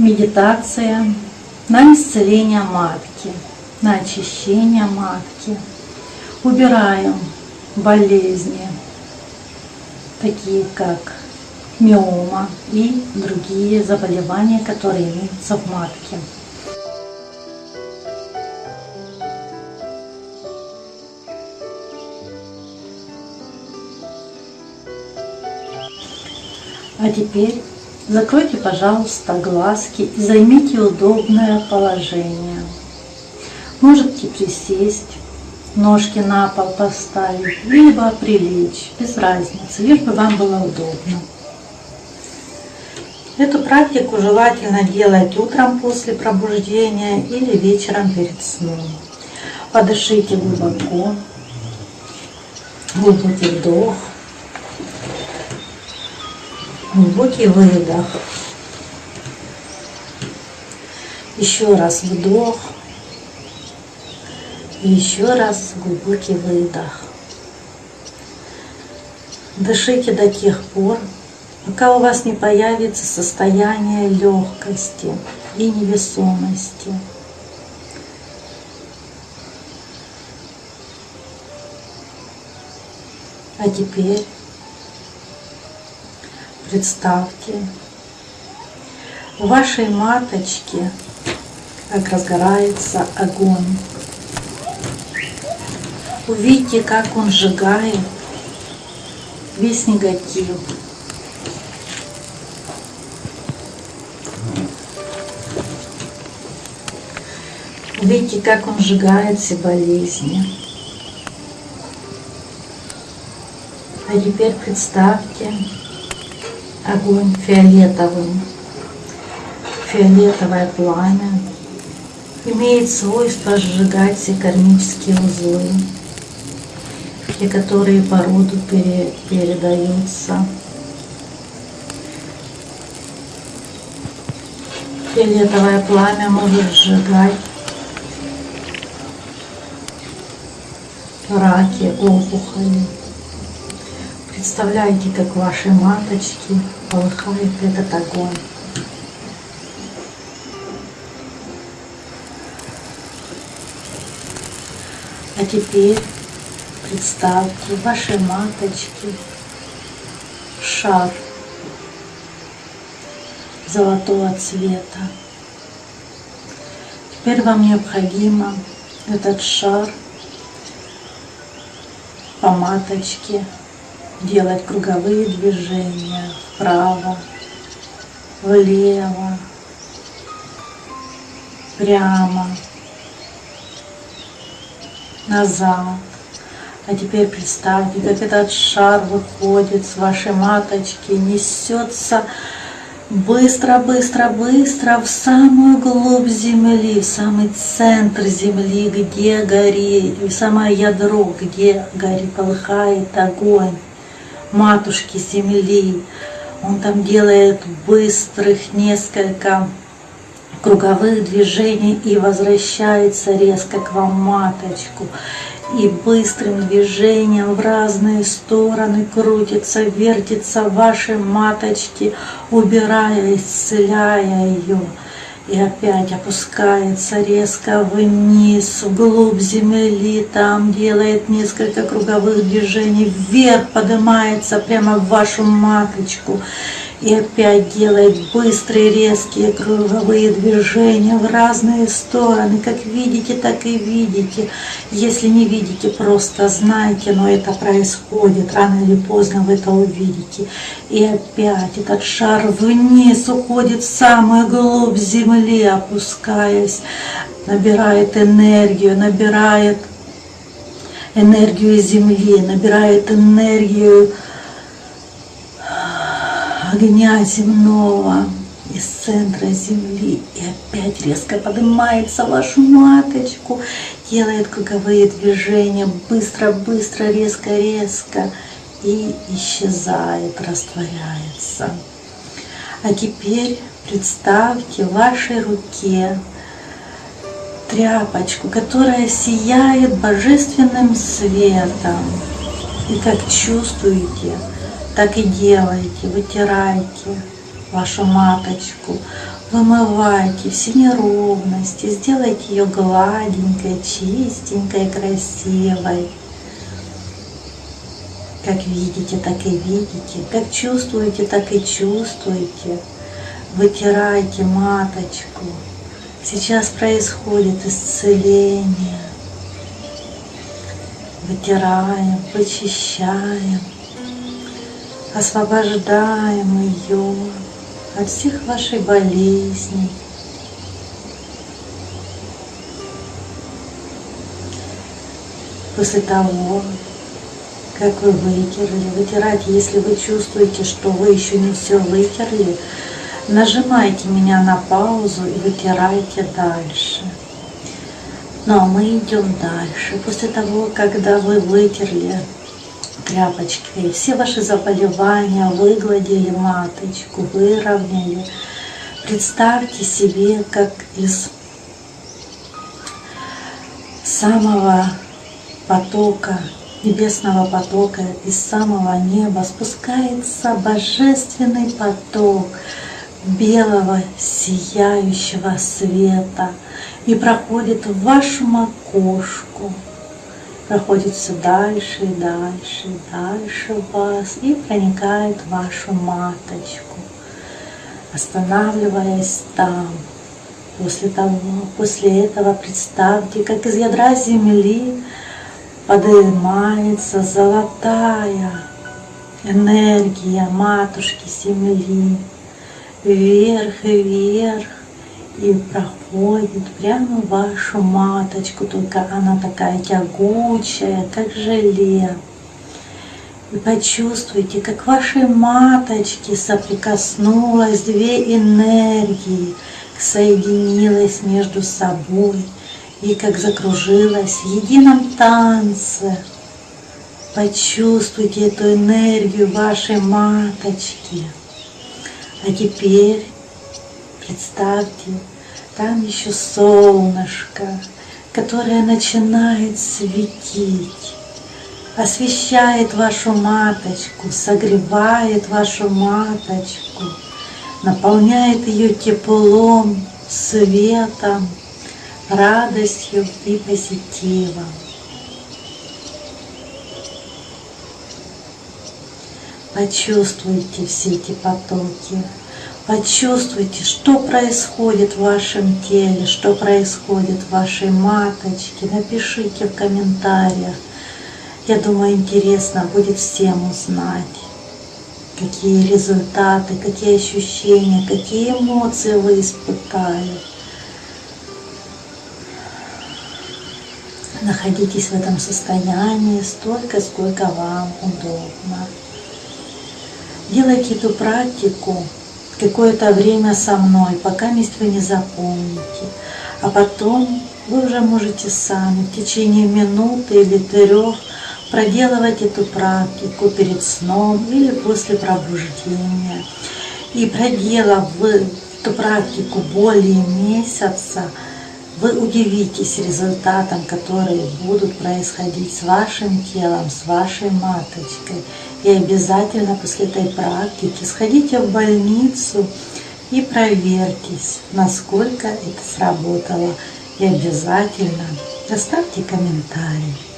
медитация на исцеление матки, на очищение матки. Убираем болезни, такие как миома и другие заболевания, которые имеются в матке. А теперь закройте, пожалуйста, глазки и займите удобное положение. Можете присесть, ножки на пол поставить, либо прилечь, без разницы, лишь бы вам было удобно. Эту практику желательно делать утром после пробуждения или вечером перед сном. Подышите глубоко, глубокий вдох, глубокий выдох. Еще раз вдох. Еще раз глубокий выдох. Дышите до тех пор, пока у вас не появится состояние легкости и невесомости. А теперь представьте, в вашей маточке как разгорается огонь. Увидите, как он сжигает весь негатив. Увидите, как он сжигает все болезни. А теперь представьте, огонь фиолетовым. Фиолетовое пламя имеет свойство сжигать все кармические узлы, те, которые по роду пере, передаются. Фиолетовое пламя может сжигать раки, опухоли. Представляете, как ваши маточки полыхает этот огонь. А теперь представьте ваши маточки шар золотого цвета. Теперь вам необходимо этот шар по маточке делать круговые движения вправо, влево, прямо, назад. А теперь представьте, как этот шар выходит с вашей маточки, несется быстро, быстро, быстро в самую глубь земли, в самый центр земли, где горит, в самое ядро, где горит, полыхает огонь матушки земли. Он там делает быстрых несколько круговых движений и возвращается резко к вам маточку. И быстрым движением в разные стороны крутится, вертится ваши маточки, убирая, исцеляя ее и опять опускается резко вниз, вглубь земли, там делает несколько круговых движений, вверх поднимается прямо в вашу маточку и опять делает быстрые резкие круговые движения в разные стороны. Как видите, так и видите. Если не видите, просто знайте, но это происходит. Рано или поздно вы это увидите. И опять этот шар вниз уходит в самую глубь земли, опускаясь, набирает энергию, набирает энергию земли, набирает энергию огня земного из центра земли и опять резко поднимается вашу маточку, делает круговые движения, быстро-быстро, резко-резко и исчезает, растворяется. А теперь представьте в вашей руке тряпочку, которая сияет божественным светом. И как чувствуете, так и делайте, вытирайте вашу маточку, Вымывайте все неровности, сделайте ее гладенькой, чистенькой, красивой. Как видите, так и видите, как чувствуете, так и чувствуете. Вытирайте маточку. Сейчас происходит исцеление. Вытираем, почищаем, освобождаем ее от всех ваших болезней. После того, как вы вытерли, вытирать, если вы чувствуете, что вы еще не все вытерли, нажимайте меня на паузу и вытирайте дальше. Ну а мы идем дальше. После того, когда вы вытерли тряпочкой. Все ваши заболевания выгладили маточку, выровняли. Представьте себе, как из самого потока, небесного потока, из самого неба спускается божественный поток белого сияющего света и проходит в вашу макушку, проходит все дальше и дальше и дальше вас и проникает в вашу маточку, останавливаясь там. После того, после этого представьте, как из ядра земли поднимается золотая энергия матушки земли вверх и вверх и проходит прямо в вашу маточку, только она такая тягучая, как желе. И почувствуйте, как вашей маточке соприкоснулась две энергии, соединилась между собой и как закружилась в едином танце. Почувствуйте эту энергию вашей маточки. А теперь представьте, там еще солнышко, которое начинает светить, освещает вашу маточку, согревает вашу маточку, наполняет ее теплом, светом, радостью и позитивом. Почувствуйте все эти потоки. Почувствуйте, что происходит в вашем теле, что происходит в вашей маточке. Напишите в комментариях. Я думаю, интересно будет всем узнать, какие результаты, какие ощущения, какие эмоции вы испытали. Находитесь в этом состоянии столько, сколько вам удобно. Делайте эту практику какое-то время со мной, пока вы не запомните. А потом вы уже можете сами в течение минуты или трех проделывать эту практику перед сном или после пробуждения. И проделав эту практику более месяца, вы удивитесь результатам, которые будут происходить с вашим телом, с вашей маточкой. И обязательно после этой практики сходите в больницу и проверьтесь, насколько это сработало. И обязательно оставьте комментарий.